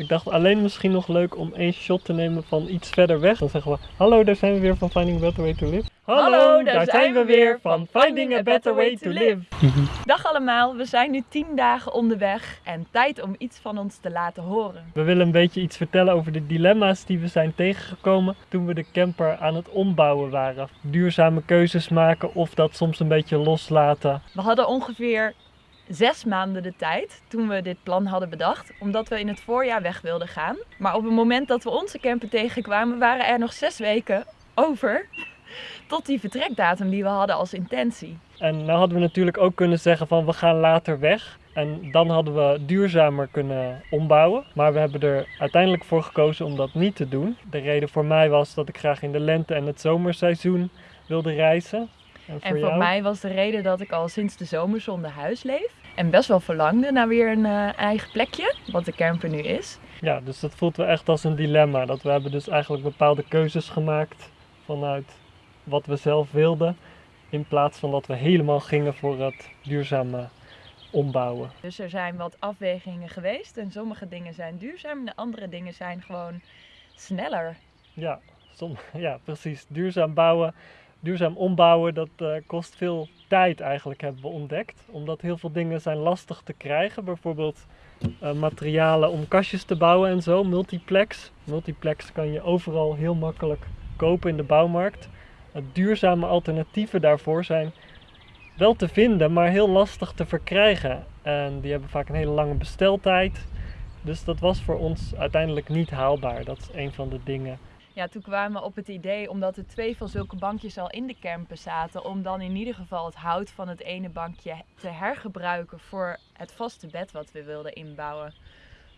Ik dacht alleen misschien nog leuk om één shot te nemen van iets verder weg. Dan zeggen we, hallo, daar zijn we weer van Finding a Better Way to Live. Hallo, daar zijn we weer van Finding a Better Way to Live. Dag allemaal, we zijn nu 10 dagen onderweg en tijd om iets van ons te laten horen. We willen een beetje iets vertellen over de dilemma's die we zijn tegengekomen toen we de camper aan het ombouwen waren. Duurzame keuzes maken of dat soms een beetje loslaten. We hadden ongeveer zes maanden de tijd toen we dit plan hadden bedacht, omdat we in het voorjaar weg wilden gaan. Maar op het moment dat we onze camper tegenkwamen, waren er nog zes weken over tot die vertrekdatum die we hadden als intentie. En nou hadden we natuurlijk ook kunnen zeggen van we gaan later weg. En dan hadden we duurzamer kunnen ombouwen. Maar we hebben er uiteindelijk voor gekozen om dat niet te doen. De reden voor mij was dat ik graag in de lente en het zomerseizoen wilde reizen. En voor, en voor mij was de reden dat ik al sinds de zomer zonder huis leef. En best wel verlangde naar weer een uh, eigen plekje, wat de camper nu is. Ja, dus dat voelt wel echt als een dilemma. Dat we hebben dus eigenlijk bepaalde keuzes gemaakt vanuit wat we zelf wilden. In plaats van dat we helemaal gingen voor het duurzame ombouwen. Dus er zijn wat afwegingen geweest en sommige dingen zijn duurzaam en de andere dingen zijn gewoon sneller. Ja, som, ja precies. Duurzaam bouwen, duurzaam ombouwen, dat uh, kost veel tijd eigenlijk hebben we ontdekt. Omdat heel veel dingen zijn lastig te krijgen. Bijvoorbeeld uh, materialen om kastjes te bouwen en zo. Multiplex. Multiplex kan je overal heel makkelijk kopen in de bouwmarkt. duurzame alternatieven daarvoor zijn wel te vinden, maar heel lastig te verkrijgen. En die hebben vaak een hele lange besteltijd. Dus dat was voor ons uiteindelijk niet haalbaar. Dat is een van de dingen ja, toen kwamen we op het idee, omdat er twee van zulke bankjes al in de camper zaten, om dan in ieder geval het hout van het ene bankje te hergebruiken voor het vaste bed wat we wilden inbouwen.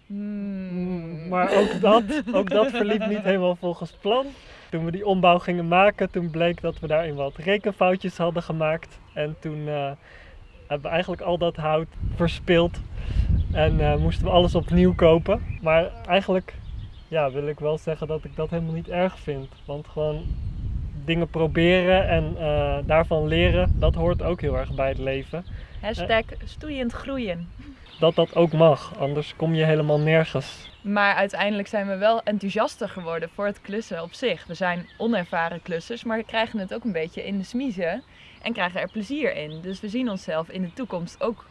Hmm. Maar ook dat, ook dat verliep niet helemaal volgens plan. Toen we die ombouw gingen maken, toen bleek dat we daarin wat rekenfoutjes hadden gemaakt. En toen uh, hebben we eigenlijk al dat hout verspild. En uh, moesten we alles opnieuw kopen. Maar eigenlijk ja, wil ik wel zeggen dat ik dat helemaal niet erg vind. Want gewoon dingen proberen en uh, daarvan leren, dat hoort ook heel erg bij het leven. Hashtag stoeiend groeien. Dat dat ook mag, anders kom je helemaal nergens. Maar uiteindelijk zijn we wel enthousiaster geworden voor het klussen op zich. We zijn onervaren klussers, maar we krijgen het ook een beetje in de smiezen en krijgen er plezier in. Dus we zien onszelf in de toekomst ook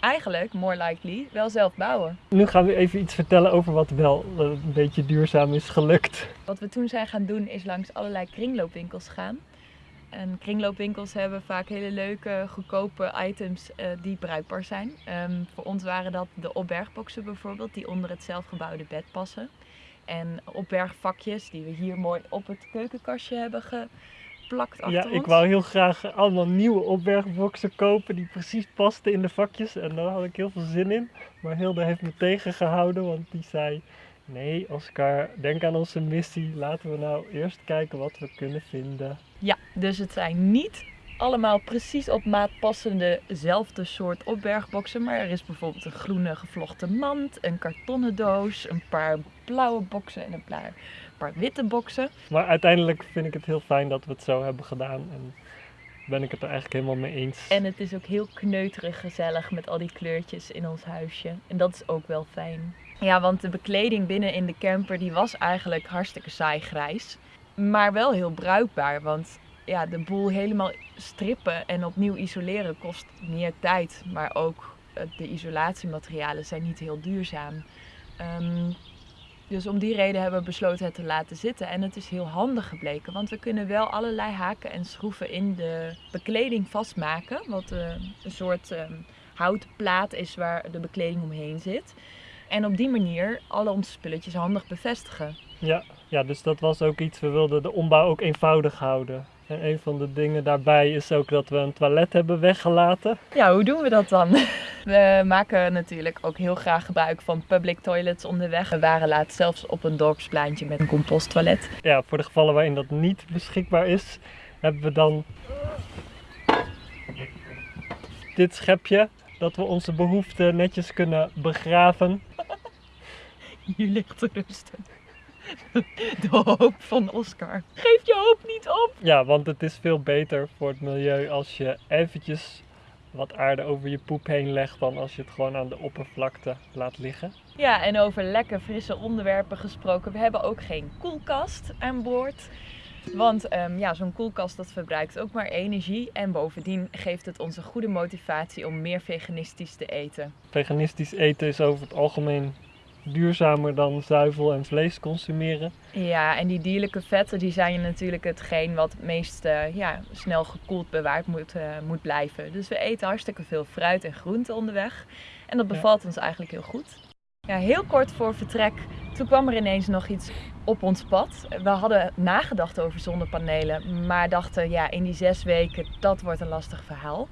eigenlijk, more likely, wel zelf bouwen. Nu gaan we even iets vertellen over wat wel een beetje duurzaam is gelukt. Wat we toen zijn gaan doen is langs allerlei kringloopwinkels gaan. En kringloopwinkels hebben vaak hele leuke, goedkope items uh, die bruikbaar zijn. Um, voor ons waren dat de opbergboxen bijvoorbeeld, die onder het zelfgebouwde bed passen. En opbergvakjes die we hier mooi op het keukenkastje hebben ge plakt achter Ja, ik wou heel graag allemaal nieuwe opbergboxen kopen die precies pasten in de vakjes. En daar had ik heel veel zin in. Maar Hilde heeft me tegengehouden, want die zei... Nee, Oscar, denk aan onze missie. Laten we nou eerst kijken wat we kunnen vinden. Ja, dus het zijn niet allemaal precies op maat passende soort opbergboxen. Maar er is bijvoorbeeld een groene gevlochten mand, een kartonnen doos, een paar blauwe boxen en een paar paar witte boxen. Maar uiteindelijk vind ik het heel fijn dat we het zo hebben gedaan. En ben ik het er eigenlijk helemaal mee eens. En het is ook heel kneuterig gezellig met al die kleurtjes in ons huisje. En dat is ook wel fijn. Ja, want de bekleding binnen in de camper die was eigenlijk hartstikke saai grijs. Maar wel heel bruikbaar, want ja, de boel helemaal strippen en opnieuw isoleren kost meer tijd. Maar ook eh, de isolatiematerialen zijn niet heel duurzaam. Um, dus om die reden hebben we besloten het te laten zitten. En het is heel handig gebleken, want we kunnen wel allerlei haken en schroeven in de bekleding vastmaken. Wat uh, een soort uh, houtplaat is waar de bekleding omheen zit. En op die manier alle onze spulletjes handig bevestigen. Ja, ja, dus dat was ook iets, we wilden de ombouw ook eenvoudig houden. En een van de dingen daarbij is ook dat we een toilet hebben weggelaten. Ja, hoe doen we dat dan? We maken natuurlijk ook heel graag gebruik van public toilets onderweg. We waren laatst zelfs op een dorpspleintje met een composttoilet. Ja, voor de gevallen waarin dat niet beschikbaar is, hebben we dan dit schepje. Dat we onze behoeften netjes kunnen begraven. Hier ligt te rusten. De hoop van Oscar. Geef je hoop niet op! Ja, want het is veel beter voor het milieu als je eventjes wat aarde over je poep heen legt dan als je het gewoon aan de oppervlakte laat liggen. Ja, en over lekker frisse onderwerpen gesproken. We hebben ook geen koelkast aan boord. Want ehm, ja, zo'n koelkast dat verbruikt ook maar energie. En bovendien geeft het ons een goede motivatie om meer veganistisch te eten. Veganistisch eten is over het algemeen duurzamer dan zuivel en vlees consumeren. Ja, en die dierlijke vetten die zijn natuurlijk hetgeen wat het meest eh, ja, snel gekoeld bewaard moet, eh, moet blijven. Dus we eten hartstikke veel fruit en groenten onderweg. En dat bevalt ons eigenlijk heel goed. Ja, heel kort voor vertrek, toen kwam er ineens nog iets op ons pad. We hadden nagedacht over zonnepanelen, maar dachten ja, in die zes weken, dat wordt een lastig verhaal.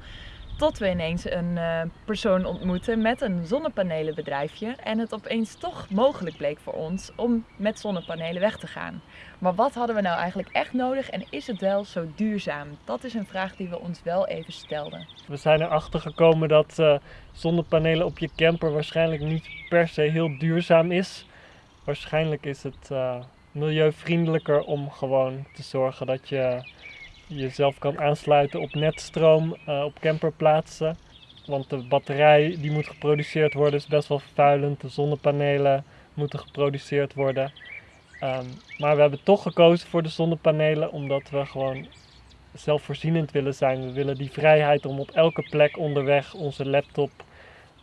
Tot we ineens een uh, persoon ontmoeten met een zonnepanelenbedrijfje en het opeens toch mogelijk bleek voor ons om met zonnepanelen weg te gaan. Maar wat hadden we nou eigenlijk echt nodig en is het wel zo duurzaam? Dat is een vraag die we ons wel even stelden. We zijn erachter gekomen dat uh, zonnepanelen op je camper waarschijnlijk niet per se heel duurzaam is. Waarschijnlijk is het uh, milieuvriendelijker om gewoon te zorgen dat je jezelf kan aansluiten op netstroom uh, op camperplaatsen. Want de batterij die moet geproduceerd worden is best wel vervuilend. De zonnepanelen moeten geproduceerd worden. Um, maar we hebben toch gekozen voor de zonnepanelen omdat we gewoon zelfvoorzienend willen zijn. We willen die vrijheid om op elke plek onderweg onze laptop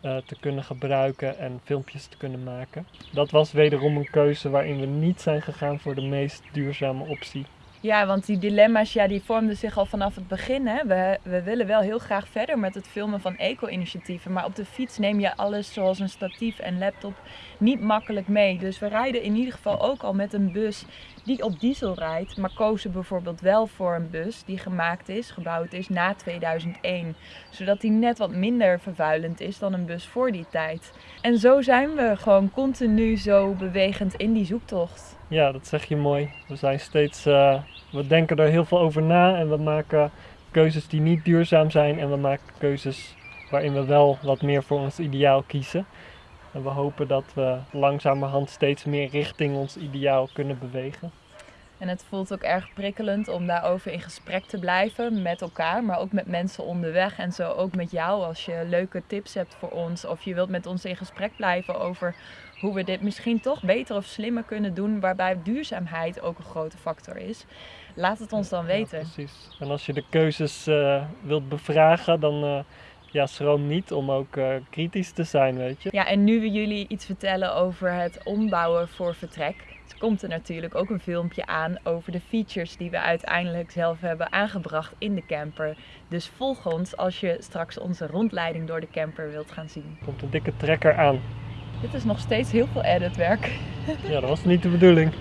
uh, te kunnen gebruiken en filmpjes te kunnen maken. Dat was wederom een keuze waarin we niet zijn gegaan voor de meest duurzame optie. Ja, want die dilemma's ja, die vormden zich al vanaf het begin. Hè. We, we willen wel heel graag verder met het filmen van eco-initiatieven. Maar op de fiets neem je alles zoals een statief en laptop niet makkelijk mee. Dus we rijden in ieder geval ook al met een bus die op diesel rijdt. Maar kozen bijvoorbeeld wel voor een bus die gemaakt is, gebouwd is na 2001. Zodat die net wat minder vervuilend is dan een bus voor die tijd. En zo zijn we gewoon continu zo bewegend in die zoektocht. Ja, dat zeg je mooi. We zijn steeds, uh, we denken er heel veel over na en we maken keuzes die niet duurzaam zijn en we maken keuzes waarin we wel wat meer voor ons ideaal kiezen. En we hopen dat we langzamerhand steeds meer richting ons ideaal kunnen bewegen. En het voelt ook erg prikkelend om daarover in gesprek te blijven met elkaar, maar ook met mensen onderweg. En zo ook met jou als je leuke tips hebt voor ons of je wilt met ons in gesprek blijven over hoe we dit misschien toch beter of slimmer kunnen doen, waarbij duurzaamheid ook een grote factor is. Laat het ons dan weten. Ja, precies. En als je de keuzes uh, wilt bevragen, dan uh, ja, schroom niet om ook uh, kritisch te zijn, weet je. Ja, en nu we jullie iets vertellen over het ombouwen voor vertrek, komt er natuurlijk ook een filmpje aan over de features die we uiteindelijk zelf hebben aangebracht in de camper. Dus volg ons als je straks onze rondleiding door de camper wilt gaan zien. Komt een dikke trekker aan. Dit is nog steeds heel veel editwerk. Ja, dat was niet de bedoeling.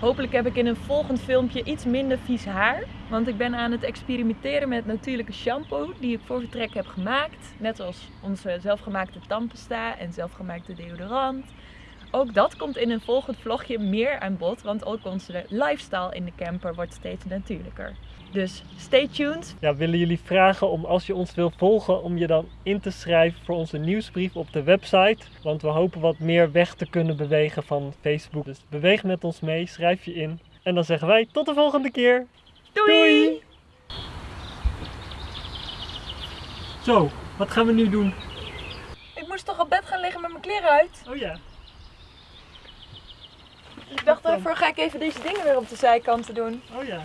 Hopelijk heb ik in een volgend filmpje iets minder vies haar. Want ik ben aan het experimenteren met natuurlijke shampoo die ik voor vertrek heb gemaakt. Net als onze zelfgemaakte tandpasta en zelfgemaakte deodorant. Ook dat komt in een volgend vlogje meer aan bod, want ook onze lifestyle in de camper wordt steeds natuurlijker. Dus stay tuned. Ja, willen jullie vragen om als je ons wil volgen, om je dan in te schrijven voor onze nieuwsbrief op de website. Want we hopen wat meer weg te kunnen bewegen van Facebook. Dus beweeg met ons mee, schrijf je in. En dan zeggen wij tot de volgende keer. Doei! Doei. Zo, wat gaan we nu doen? Ik moest toch op bed gaan liggen met mijn kleren uit? Oh ja. Ik dacht, daarvoor ga ik even deze dingen weer op de zijkanten doen. Oh ja.